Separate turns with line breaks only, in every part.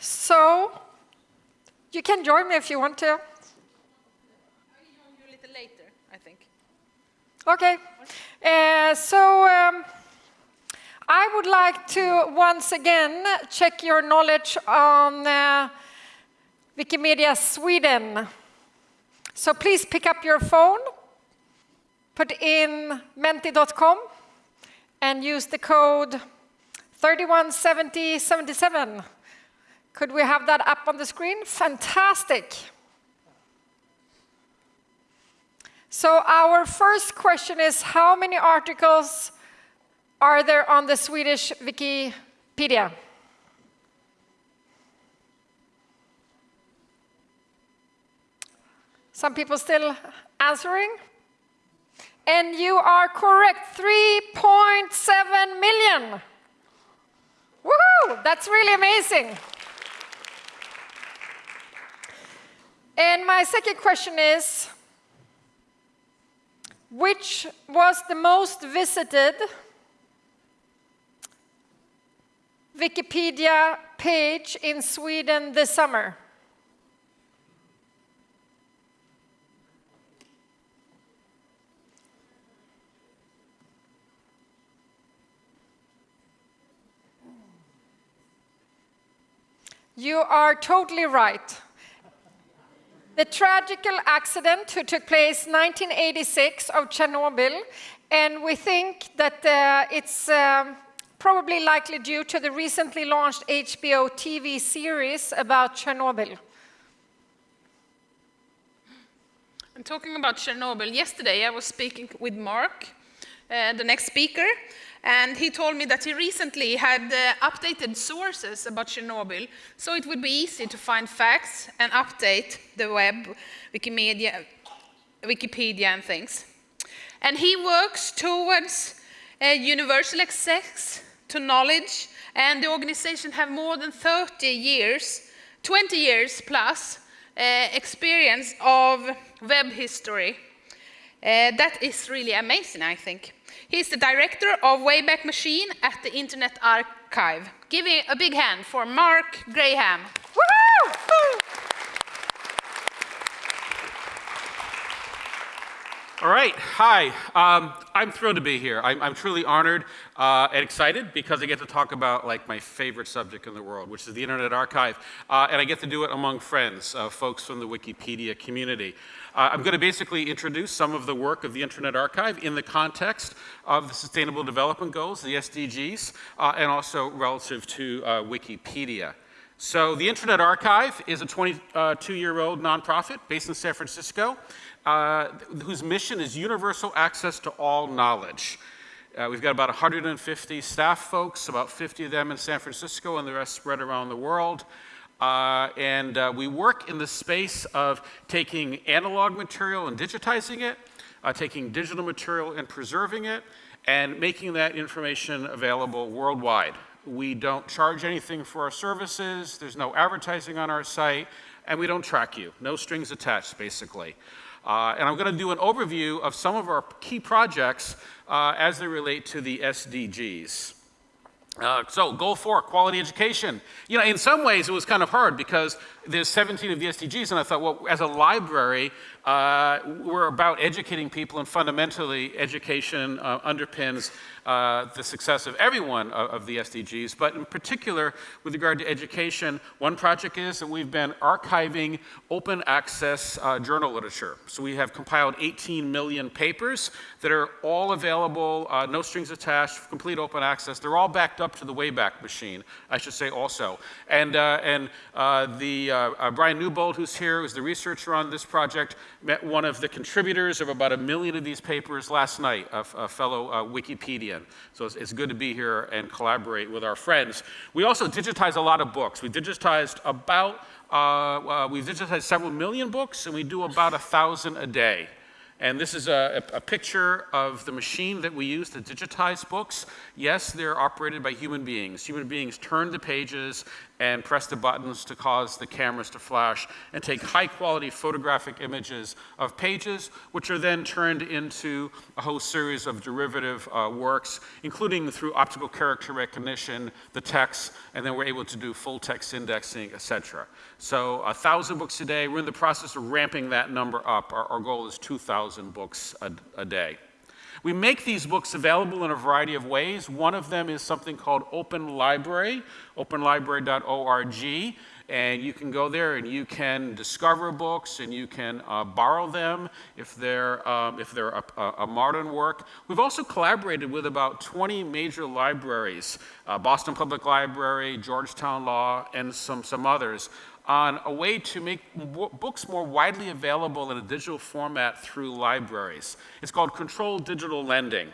So you can join me if you want to.
A little later, I think.
Okay. Uh, so um, I would like to once again check your knowledge on uh, Wikimedia Sweden. So please pick up your phone, put in menti.com, and use the code 317077. Could we have that up on the screen? Fantastic. So our first question is, how many articles are there on the Swedish Wikipedia? Some people still answering? And you are correct, 3.7 million. Woohoo! That's really amazing. And my second question is, which was the most visited Wikipedia page in Sweden this summer? You are totally right. The tragical accident who took place 1986 of Chernobyl, and we think that uh, it's um, probably likely due to the recently launched HBO TV series about Chernobyl.
And talking about Chernobyl, yesterday I was speaking with Mark, uh, the next speaker, and he told me that he recently had uh, updated sources about Chernobyl, so it would be easy to find facts and update the web, Wikimedia, Wikipedia and things. And he works towards uh, universal access to knowledge, and the organization have more than 30 years, 20 years plus, uh, experience of web history. Uh, that is really amazing, I think. He's the director of Wayback Machine at the Internet Archive. Give a big hand for Mark Graham.
All right, hi. Um, I'm thrilled to be here. I'm, I'm truly honored uh, and excited because I get to talk about like my favorite subject in the world, which is the Internet Archive, uh, and I get to do it among friends, uh, folks from the Wikipedia community. Uh, I'm going to basically introduce some of the work of the Internet Archive in the context of the Sustainable Development Goals, the SDGs, uh, and also relative to uh, Wikipedia. So the Internet Archive is a 22-year-old nonprofit based in San Francisco uh, whose mission is universal access to all knowledge. Uh, we've got about 150 staff folks, about 50 of them in San Francisco and the rest spread around the world. Uh, and uh, we work in the space of taking analog material and digitizing it, uh, taking digital material and preserving it, and making that information available worldwide. We don't charge anything for our services, there's no advertising on our site, and we don't track you. No strings attached, basically. Uh, and I'm going to do an overview of some of our key projects uh, as they relate to the SDGs. Uh, so goal four, quality education. You know, in some ways it was kind of hard because there's 17 of the SDGs and I thought, well, as a library, uh, we're about educating people and fundamentally education uh, underpins uh, the success of every one of, of, the SDGs, but in particular with regard to education, one project is that we've been archiving open access uh, journal literature. So we have compiled 18 million papers that are all available, uh, no strings attached, complete open access. They're all backed up to the Wayback Machine, I should say also. And, uh, and uh, the uh, Bryan Newbold, who's here, who's the researcher on this project, met one of the contributors of about a million of these papers last night, a, a fellow Wikipedia so it's, it's, good to be here and collaborate with our friends. We also digitize a lot of books. We digitized about, uh, uh, we've digitized several million books and we do about a thousand a day. And this is a, a, picture of the machine that we use to digitize books. Yes, they're operated by human beings. Human beings turn the pages and press the buttons to cause the cameras to flash and take high quality photographic images of pages, which are then turned into a whole series of derivative uh, works, including through optical character recognition, the text, and then we're able to do full text indexing, etc. So a thousand books a day, we're in the process of ramping that number up. Our, our goal is 2,000 books a, a day. We make these books available in a variety of ways. One of them is something called Open Library, openlibrary.org. And you can go there and you can discover books and you can uh, borrow them if they're, um, if they're a, a, modern work. We've also collaborated with about 20 major libraries, uh, Boston Public Library, Georgetown Law, and some, some others, on a way to make books more widely available in a digital format through libraries. It's called Controlled Digital Lending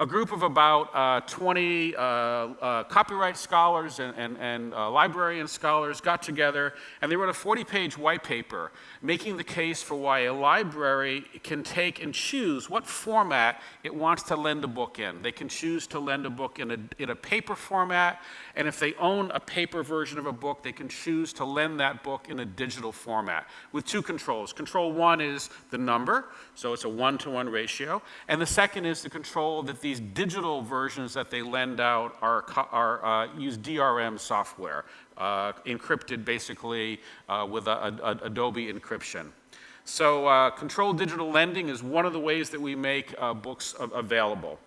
a group of about uh, 20 uh, uh, copyright scholars and, and, and uh, librarian scholars got together and they wrote a 40-page white paper making the case for why a library can take and choose what format it wants to lend a book in. They can choose to lend a book in a, in a paper format, and if they own a paper version of a book, they can choose to lend that book in a digital format with two controls. Control one is the number, so it's a one-to-one -one ratio, and the second is the control that the these digital versions that they lend out are, are uh, use DRM software, uh, encrypted basically uh, with a, a, Adobe encryption. So uh, controlled digital lending is one of the ways that we make uh, books available.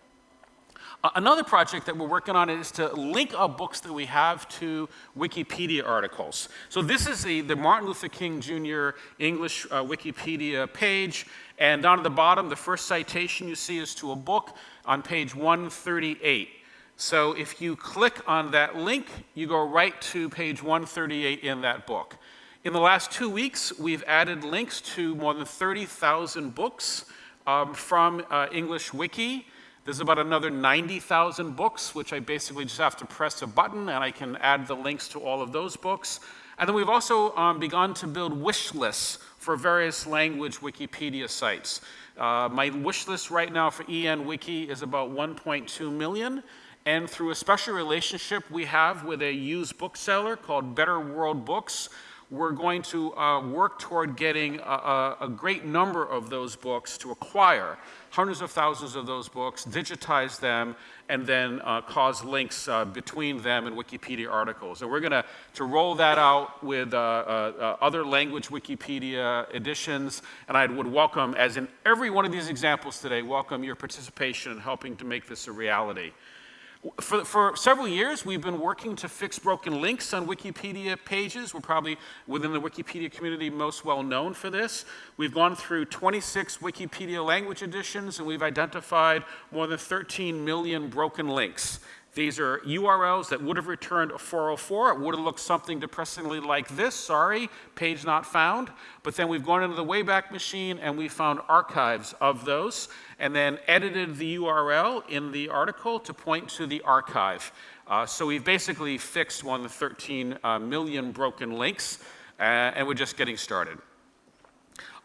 Another project that we're working on is to link up books that we have to Wikipedia articles. So this is the, the Martin Luther King Jr. English uh, Wikipedia page, and down at the bottom, the first citation you see is to a book on page 138. So if you click on that link, you go right to page 138 in that book. In the last two weeks, we've added links to more than 30,000 books um, from uh, English Wiki. There's about another 90,000 books, which I basically just have to press a button and I can add the links to all of those books. And then we've also um, begun to build wish lists for various language Wikipedia sites. Uh, my wish list right now for EN Wiki is about 1.2 million. And through a special relationship we have with a used bookseller called Better World Books, we're going to uh, work toward getting a, a, a, great number of those books to acquire, hundreds of thousands of those books, digitize them, and then uh, cause links uh, between them and Wikipedia articles. And we're going to roll that out with uh, uh, uh, other language Wikipedia editions, and I would welcome, as in every one of these examples today, welcome your participation in helping to make this a reality. For, for, several years, we've been working to fix broken links on Wikipedia pages. We're probably within the Wikipedia community most well known for this. We've gone through 26 Wikipedia language editions and we've identified more than 13 million broken links. These are URLs that would have returned a 404. It would have looked something depressingly like this, sorry, page not found. But then we've gone into the Wayback Machine and we found archives of those and then edited the URL in the article to point to the archive. Uh, so we've basically fixed one of the 13 uh, million broken links uh, and we're just getting started.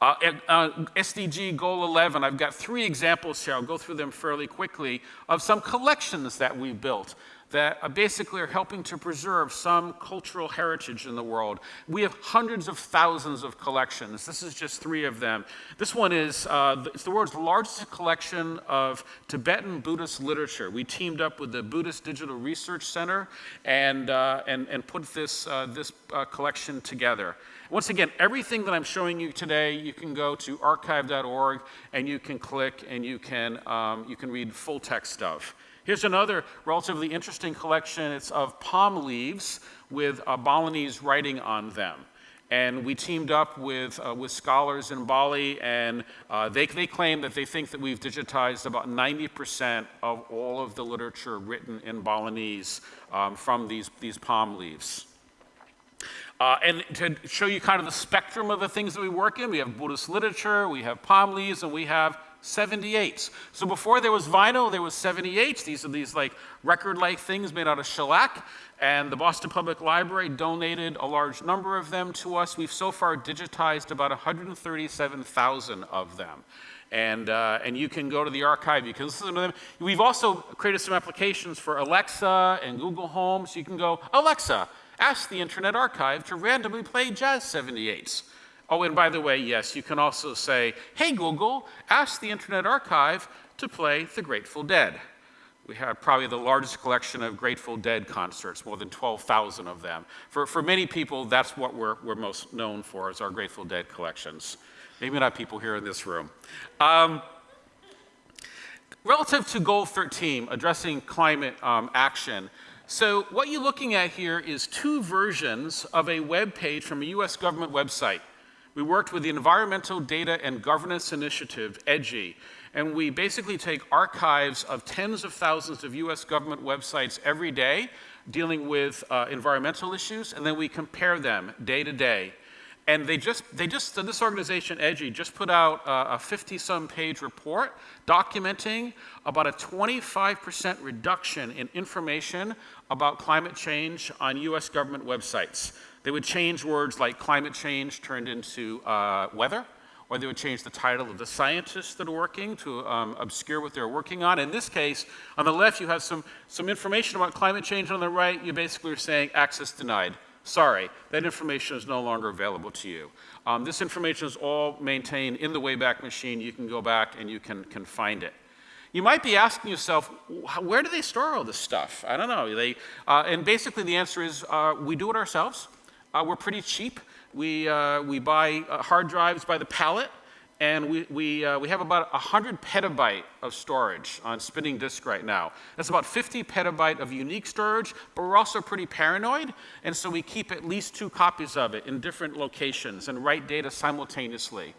Uh, uh, SDG Goal 11, I've got three examples here. I'll go through them fairly quickly of some collections that we've built that uh, basically are helping to preserve some cultural heritage in the world. We have hundreds of thousands of collections. This is just three of them. This one is, uh, it's the world's largest collection of Tibetan Buddhist literature. We teamed up with the Buddhist Digital Research Center and, uh, and, and put this, uh, this uh, collection together. Once again, everything that I'm showing you today, you can go to archive.org and you can click and you can, um, you can read full text of. Here's another relatively interesting collection. It's of palm leaves with uh, Balinese writing on them. And we teamed up with, uh, with scholars in Bali, and uh, they, they claim that they think that we've digitized about 90% of all of the literature written in Balinese um, from these, these palm leaves. Uh, and to show you kind of the spectrum of the things that we work in, we have Buddhist literature, we have palm leaves, and we have 78s. So before there was vinyl, there was 78s. These are these like record-like things made out of shellac. And the Boston Public Library donated a large number of them to us. We've so far digitized about 137,000 of them. And, uh, and you can go to the archive, you can listen to them. We've also created some applications for Alexa and Google Home, so you can go, Alexa, ask the Internet Archive to randomly play Jazz 78s. Oh, and by the way, yes, you can also say, hey Google, ask the Internet Archive to play The Grateful Dead. We have probably the largest collection of Grateful Dead concerts, more than 12,000 of them. For, for many people, that's what we're, we're most known for, is our Grateful Dead collections. Maybe not people here in this room. Um, relative to goal 13, addressing climate um, action, so what you're looking at here is two versions of a web page from a US government website. We worked with the Environmental Data and Governance Initiative, EDGI, and we basically take archives of tens of thousands of US government websites every day dealing with uh, environmental issues, and then we compare them day to day. And they just, they just, this organization, EDGI, just put out a 50-some page report documenting about a 25% reduction in information about climate change on US government websites. They would change words like climate change turned into uh, weather, or they would change the title of the scientists that are working to um, obscure what they're working on. In this case, on the left, you have some, some information about climate change. On the right, you basically are saying access denied. Sorry, that information is no longer available to you. Um, this information is all maintained in the Wayback Machine. You can go back and you can, can find it. You might be asking yourself, where do they store all this stuff? I don't know. They, uh, and basically the answer is uh, we do it ourselves. Uh, we're pretty cheap. We, uh, we buy uh, hard drives by the pallet, and we, we, uh, we have about 100 petabyte of storage on spinning disk right now. That's about 50 petabyte of unique storage, but we're also pretty paranoid, and so we keep at least two copies of it in different locations and write data simultaneously.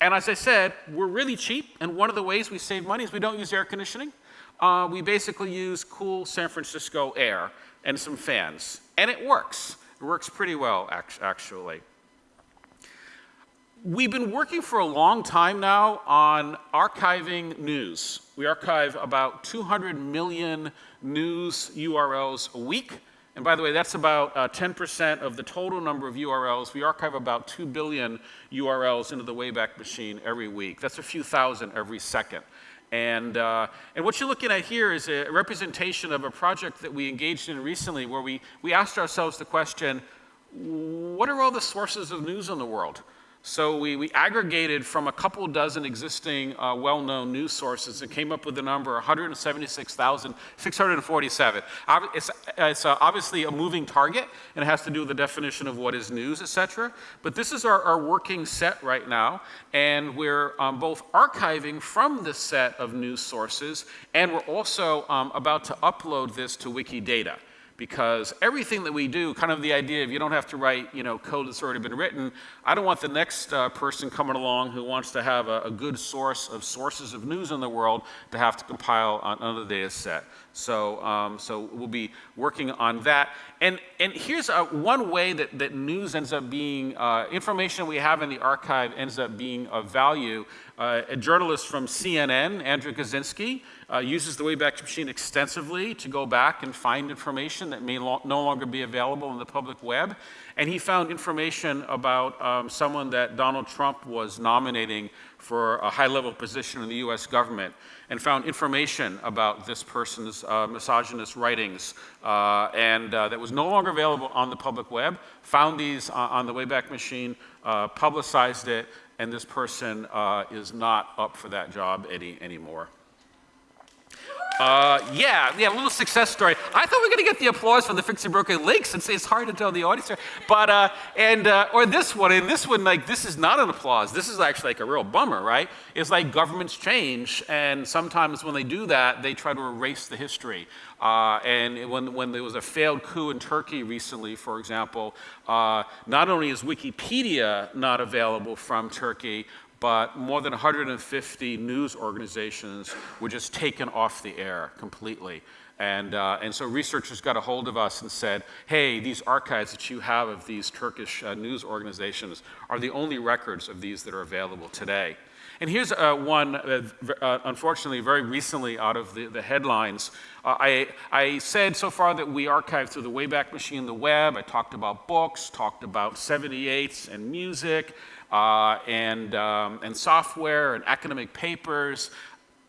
And as I said, we're really cheap, and one of the ways we save money is we don't use air conditioning. Uh, we basically use cool San Francisco air and some fans, and it works. It works pretty well, actually. We've been working for a long time now on archiving news. We archive about 200 million news URLs a week. And by the way, that's about 10% uh, of the total number of URLs. We archive about 2 billion URLs into the Wayback Machine every week. That's a few thousand every second. And, uh, and what you're looking at here is a representation of a project that we engaged in recently where we, we asked ourselves the question, what are all the sources of news in the world? So we, we aggregated from a couple dozen existing uh, well-known news sources and came up with the number 176,647. It's, it's uh, obviously a moving target and it has to do with the definition of what is news, etc. But this is our, our working set right now and we're um, both archiving from this set of news sources and we're also um, about to upload this to Wikidata because everything that we do, kind of the idea of you don't have to write, you know, code that's already been written. I don't want the next uh, person coming along who wants to have a, a, good source of sources of news in the world to have to compile another data set. So, um, so we'll be working on that. And, and here's uh, one way that, that news ends up being, uh, information we have in the archive ends up being of value. Uh, a journalist from CNN, Andrew Kaczynski, uh, uses the Wayback Machine extensively to go back and find information that may lo no longer be available in the public web. And he found information about um, someone that Donald Trump was nominating for a high-level position in the U.S. government and found information about this person's uh, misogynist writings uh, and uh, that was no longer available on the public web, found these on the Wayback Machine, uh, publicized it, and this person uh, is not up for that job any, anymore. Uh, yeah, yeah, a little success story. I thought we were going to get the applause for the Fixing Broken Links and say it's hard to tell the audience. Here. But, uh, and, uh, or this one, and this one, like, this is not an applause. This is actually like a real bummer, right? It's like governments change, and sometimes when they do that, they try to erase the history. Uh, and when, when there was a failed coup in Turkey recently, for example, uh, not only is Wikipedia not available from Turkey, but more than 150 news organizations were just taken off the air completely. And, uh, and so researchers got a hold of us and said, hey, these archives that you have of these Turkish uh, news organizations are the only records of these that are available today. And here's uh, one, uh, uh, unfortunately, very recently out of the, the headlines. Uh, I, I said so far that we archive through the Wayback Machine, the web. I talked about books, talked about 78s and music, and, um, and software and academic papers.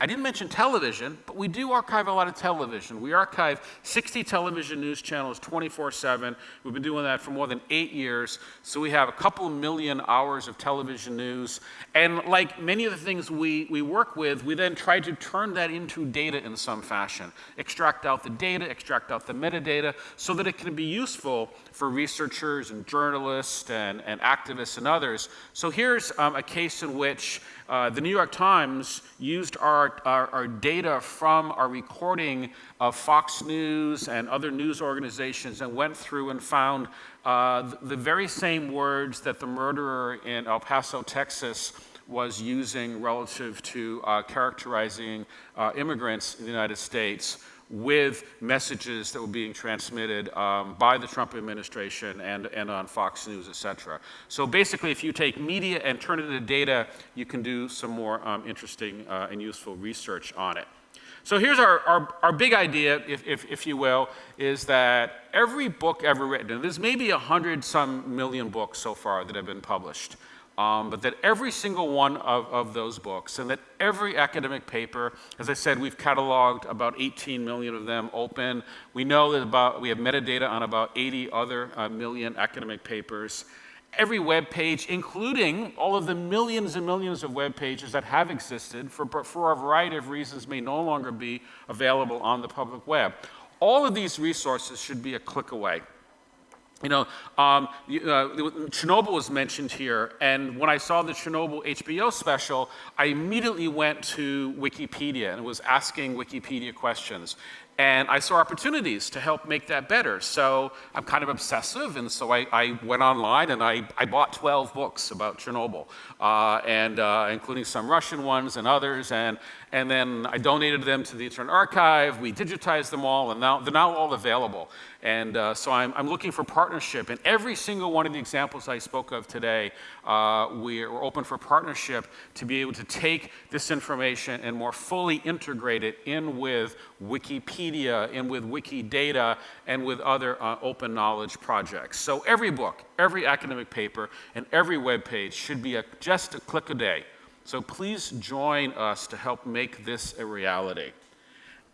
I didn't mention television, but we do archive a lot of television. We archive 60 television news channels 24 7. We've been doing that for more than eight years. So we have a couple million hours of television news. And like many of the things we, we work with, we then try to turn that into data in some fashion. Extract out the data, extract out the metadata, so that it can be useful for researchers and journalists and, and activists and others. So here's um, a case in which uh, the New York Times used our, our, our, data from our recording of Fox News and other news organizations and went through and found uh, the, very same words that the murderer in El Paso, Texas was using relative to uh, characterizing uh, immigrants in the United States with messages that were being transmitted um, by the Trump administration and, and on Fox News, et cetera. So basically, if you take media and turn it into data, you can do some more um, interesting uh, and useful research on it. So here's our, our, our big idea, if, if, if, you will, is that every book ever written, and there's maybe a hundred some million books so far that have been published, um, but that every single one of, of those books and that every academic paper, as I said, we've cataloged about 18 million of them open. We know that about, we have metadata on about 80 other uh, million academic papers. Every web page, including all of the millions and millions of web pages that have existed for, for a variety of reasons may no longer be available on the public web. All of these resources should be a click away. You know, um, uh, Chernobyl was mentioned here, and when I saw the Chernobyl HBO special, I immediately went to Wikipedia and was asking Wikipedia questions. And I saw opportunities to help make that better. So I'm kind of obsessive, and so I, I went online and I, I, bought 12 books about Chernobyl, uh, and uh, including some Russian ones and others. And, and then I donated them to the Internet Archive. We digitized them all, and now they're now all available. And uh, so I'm, I'm, looking for partnership. And every single one of the examples I spoke of today, uh, we're open for partnership to be able to take this information and more fully integrate it in with Wikipedia, in with Wikidata, and with other uh, open knowledge projects. So every book, every academic paper, and every web page should be a, just a click a day. So please join us to help make this a reality.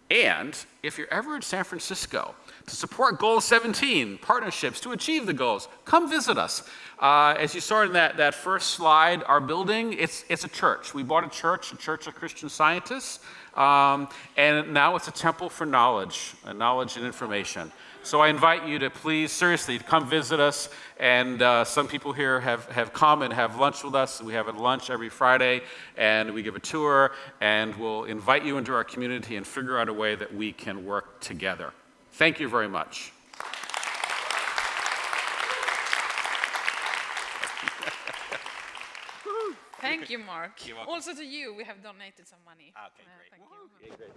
And if you're ever in San Francisco to support Goal 17, partnerships to achieve the goals, come visit us. Uh, as you saw in that, that first slide, our building, it's, it's a church. We bought a church, a church of Christian scientists, um, and now it's a temple for knowledge, uh, knowledge and information. So I invite you to please, seriously, come visit us. And uh, some people here have, have come and have lunch with us. We have a lunch every Friday, and we give a tour, and we'll invite you into our community and figure out a way that we can work together. Thank you very much.
Thank you, Mark. Also to you, we have donated some money.
Okay, great.
Uh, thank you.
great.